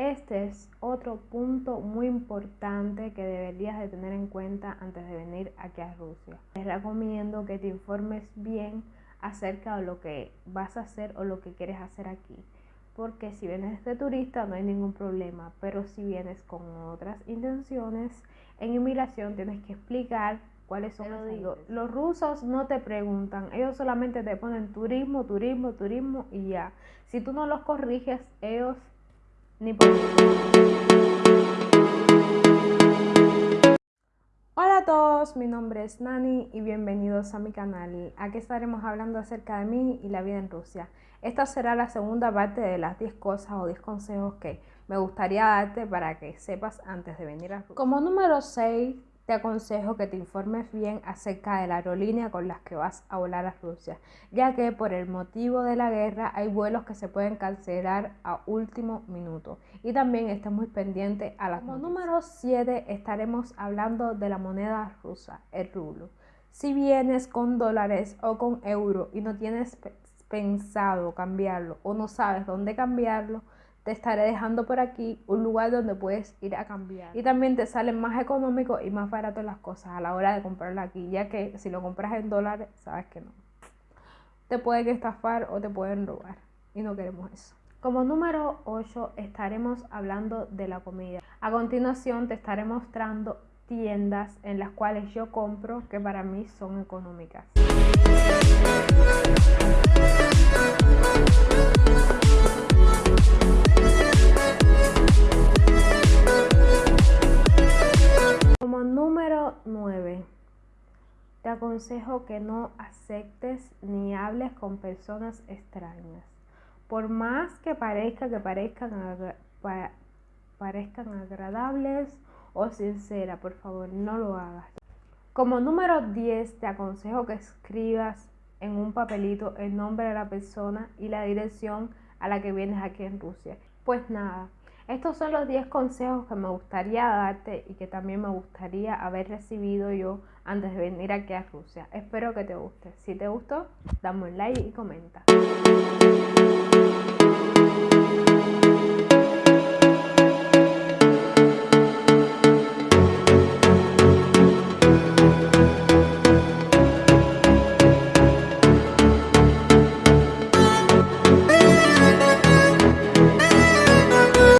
Este es otro punto muy importante que deberías de tener en cuenta antes de venir aquí a Rusia. Te recomiendo que te informes bien acerca de lo que vas a hacer o lo que quieres hacer aquí. Porque si vienes de turista no hay ningún problema, pero si vienes con otras intenciones, en inmigración tienes que explicar cuáles son. los digo, los rusos no te preguntan, ellos solamente te ponen turismo, turismo, turismo y ya. Si tú no los corriges, ellos ni por... Hola a todos, mi nombre es Nani y bienvenidos a mi canal. Aquí estaremos hablando acerca de mí y la vida en Rusia. Esta será la segunda parte de las 10 cosas o 10 consejos que me gustaría darte para que sepas antes de venir a Rusia. Como número 6 te aconsejo que te informes bien acerca de la aerolínea con las que vas a volar a Rusia, ya que por el motivo de la guerra hay vuelos que se pueden cancelar a último minuto. Y también estés muy pendiente a la Como número 7 estaremos hablando de la moneda rusa, el rublo. Si vienes con dólares o con euro y no tienes pensado cambiarlo o no sabes dónde cambiarlo, te estaré dejando por aquí un lugar donde puedes ir a cambiar. Y también te salen más económicos y más baratos las cosas a la hora de comprarlo aquí, ya que si lo compras en dólares, sabes que no. Te pueden estafar o te pueden robar y no queremos eso. Como número 8 estaremos hablando de la comida. A continuación te estaré mostrando tiendas en las cuales yo compro que para mí son económicas. Número 9. Te aconsejo que no aceptes ni hables con personas extrañas. Por más que parezca que parezcan, parezcan agradables o sinceras, por favor, no lo hagas. Como número 10, te aconsejo que escribas en un papelito el nombre de la persona y la dirección a la que vienes aquí en Rusia. Pues nada, estos son los 10 consejos que me gustaría darte y que también me gustaría haber recibido yo antes de venir aquí a Rusia. Espero que te guste. Si te gustó, dame un like y comenta.